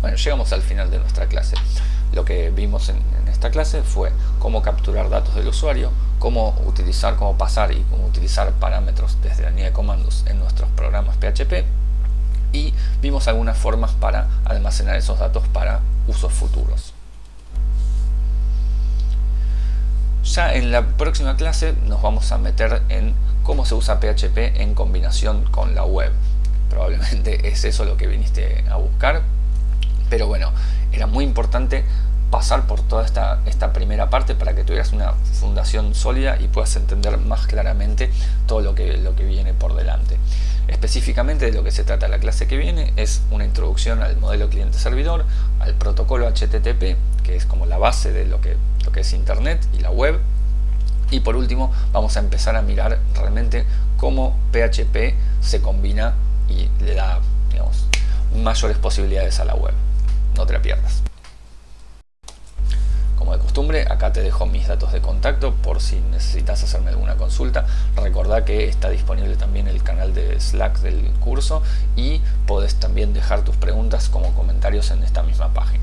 Bueno, llegamos al final de nuestra clase. Lo que vimos en, esta clase fue cómo capturar datos del usuario, cómo utilizar, cómo pasar y cómo utilizar parámetros desde la línea de comandos en nuestros programas PHP y vimos algunas formas para almacenar esos datos para usos futuros. Ya en la próxima clase nos vamos a meter en cómo se usa PHP en combinación con la web. Probablemente es eso lo que viniste a buscar, pero bueno, era muy importante pasar por toda esta, esta primera parte para que tuvieras una fundación sólida y puedas entender más claramente todo lo que, lo que viene por delante. Específicamente de lo que se trata la clase que viene es una introducción al modelo cliente-servidor, al protocolo HTTP, que es como la base de lo que, lo que es Internet y la web, y por último vamos a empezar a mirar realmente cómo PHP se combina y le da digamos, mayores posibilidades a la web no te la pierdas. Como de costumbre, acá te dejo mis datos de contacto por si necesitas hacerme alguna consulta. Recordá que está disponible también el canal de Slack del curso y podés también dejar tus preguntas como comentarios en esta misma página.